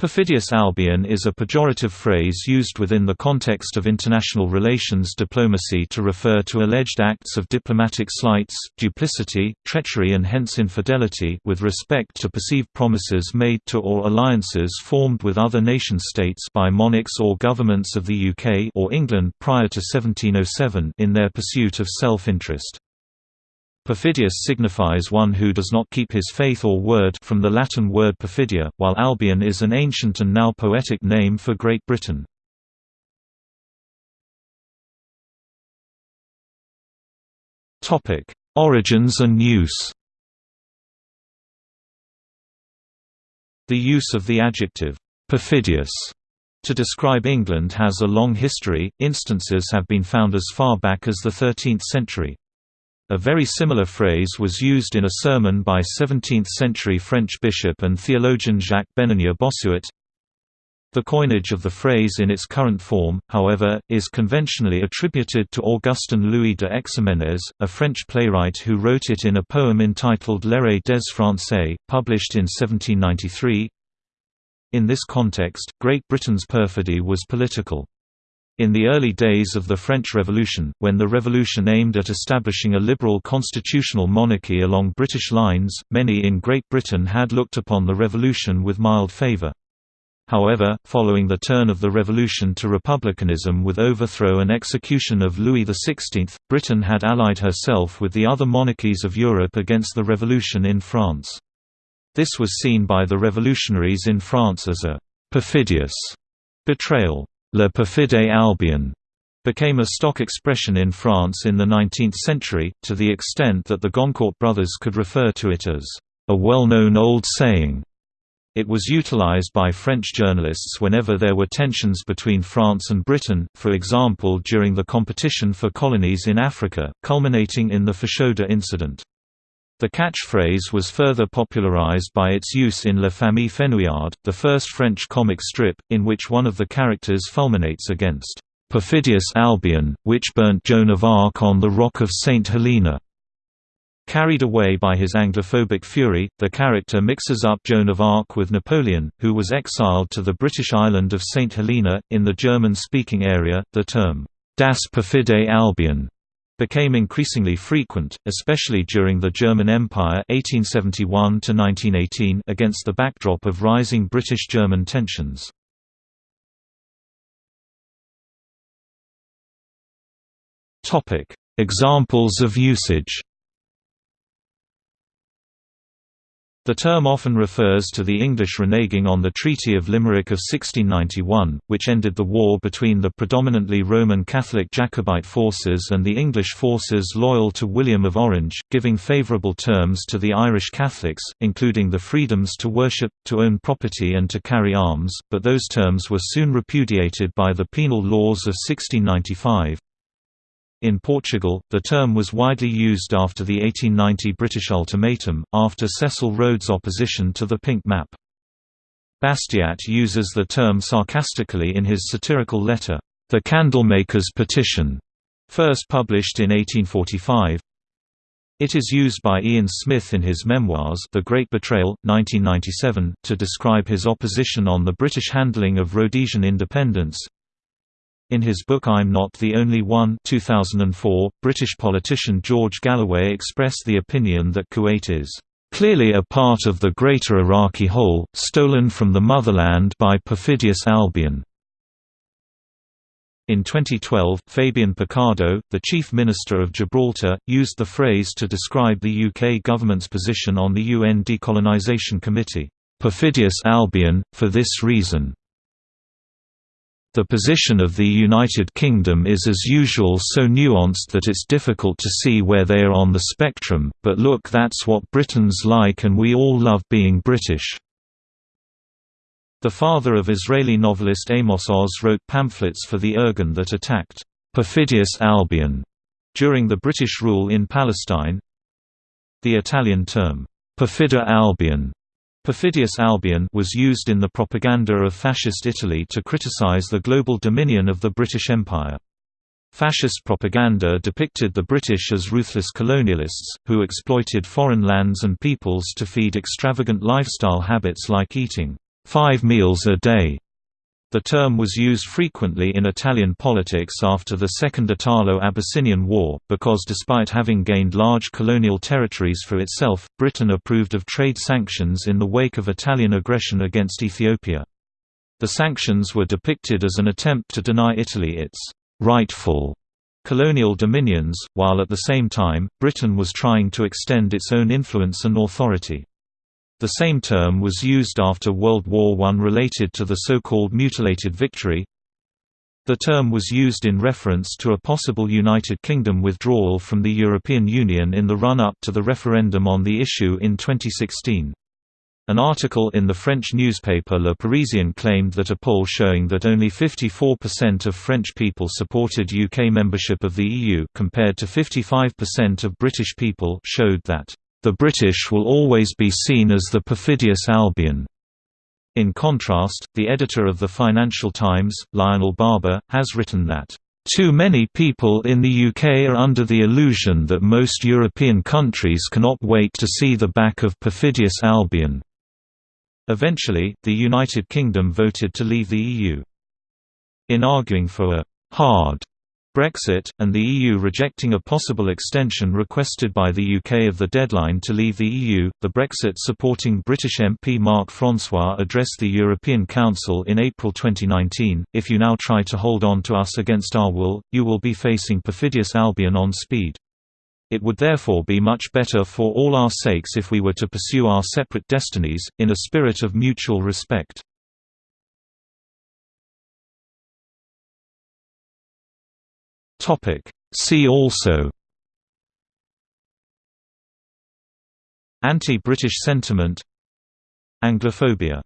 Perfidious Albion is a pejorative phrase used within the context of international relations diplomacy to refer to alleged acts of diplomatic slights, duplicity, treachery and hence infidelity with respect to perceived promises made to or alliances formed with other nation-states by monarchs or governments of the UK or England prior to 1707 in their pursuit of self-interest. Perfidious signifies one who does not keep his faith or word from the Latin word perfidia, while Albion is an ancient and now poetic name for Great Britain. Origins and use The use of the adjective, perfidious, to describe England has a long history, instances have been found as far back as the 13th century. A very similar phrase was used in a sermon by 17th-century French bishop and theologian Jacques Bénigné Bossuet. The coinage of the phrase in its current form, however, is conventionally attributed to Augustin Louis de Ximénès, a French playwright who wrote it in a poem entitled L'Erreur des Français, published in 1793. In this context, Great Britain's perfidy was political. In the early days of the French Revolution, when the revolution aimed at establishing a liberal constitutional monarchy along British lines, many in Great Britain had looked upon the revolution with mild favour. However, following the turn of the revolution to republicanism with overthrow and execution of Louis XVI, Britain had allied herself with the other monarchies of Europe against the revolution in France. This was seen by the revolutionaries in France as a «perfidious» betrayal. Le perfide Albion became a stock expression in France in the 19th century, to the extent that the Goncourt brothers could refer to it as a well-known old saying. It was utilized by French journalists whenever there were tensions between France and Britain, for example during the competition for colonies in Africa, culminating in the Fashoda incident. The catchphrase was further popularized by its use in La Famille Fenouillard, the first French comic strip, in which one of the characters fulminates against perfidious Albion, which burnt Joan of Arc on the rock of St. Helena. Carried away by his Anglophobic fury, the character mixes up Joan of Arc with Napoleon, who was exiled to the British island of St. Helena. In the German speaking area, the term, Das perfide Albion became increasingly frequent, especially during the German Empire 1871 against the backdrop of rising British-German tensions. Examples of usage The term often refers to the English reneging on the Treaty of Limerick of 1691, which ended the war between the predominantly Roman Catholic Jacobite forces and the English forces loyal to William of Orange, giving favourable terms to the Irish Catholics, including the freedoms to worship, to own property and to carry arms, but those terms were soon repudiated by the penal laws of 1695. In Portugal, the term was widely used after the 1890 British ultimatum, after Cecil Rhodes' opposition to the Pink Map. Bastiat uses the term sarcastically in his satirical letter, The Candlemaker's Petition, first published in 1845. It is used by Ian Smith in his memoirs The Great Betrayal, 1997, to describe his opposition on the British handling of Rhodesian independence. In his book I'm Not the Only One 2004, British politician George Galloway expressed the opinion that Kuwait is clearly a part of the greater Iraqi whole, stolen from the motherland by perfidious Albion. In 2012, Fabian Picardo, the Chief Minister of Gibraltar, used the phrase to describe the UK government's position on the UN Decolonisation Committee, "...perfidious Albion, for this reason." The position of the United Kingdom is as usual so nuanced that it's difficult to see where they are on the spectrum, but look that's what Britain's like and we all love being British. The father of Israeli novelist Amos Oz wrote pamphlets for the Irgun that attacked perfidious Albion during the British rule in Palestine. The Italian term, perfida Albion Perfidious Albion was used in the propaganda of Fascist Italy to criticize the global dominion of the British Empire. Fascist propaganda depicted the British as ruthless colonialists, who exploited foreign lands and peoples to feed extravagant lifestyle habits like eating five meals a day. The term was used frequently in Italian politics after the Second Italo-Abyssinian War, because despite having gained large colonial territories for itself, Britain approved of trade sanctions in the wake of Italian aggression against Ethiopia. The sanctions were depicted as an attempt to deny Italy its rightful colonial dominions, while at the same time, Britain was trying to extend its own influence and authority. The same term was used after World War I related to the so-called mutilated victory. The term was used in reference to a possible United Kingdom withdrawal from the European Union in the run-up to the referendum on the issue in 2016. An article in the French newspaper Le Parisien claimed that a poll showing that only 54% of French people supported UK membership of the EU compared to 55% of British people showed that the British will always be seen as the perfidious Albion. In contrast, the editor of the Financial Times, Lionel Barber, has written that, "...too many people in the UK are under the illusion that most European countries cannot wait to see the back of perfidious Albion." Eventually, the United Kingdom voted to leave the EU. In arguing for a «hard» Brexit, and the EU rejecting a possible extension requested by the UK of the deadline to leave the EU. The Brexit supporting British MP Mark François addressed the European Council in April 2019 If you now try to hold on to us against our will, you will be facing perfidious Albion on speed. It would therefore be much better for all our sakes if we were to pursue our separate destinies, in a spirit of mutual respect. See also. Anti-British sentiment. Anglophobia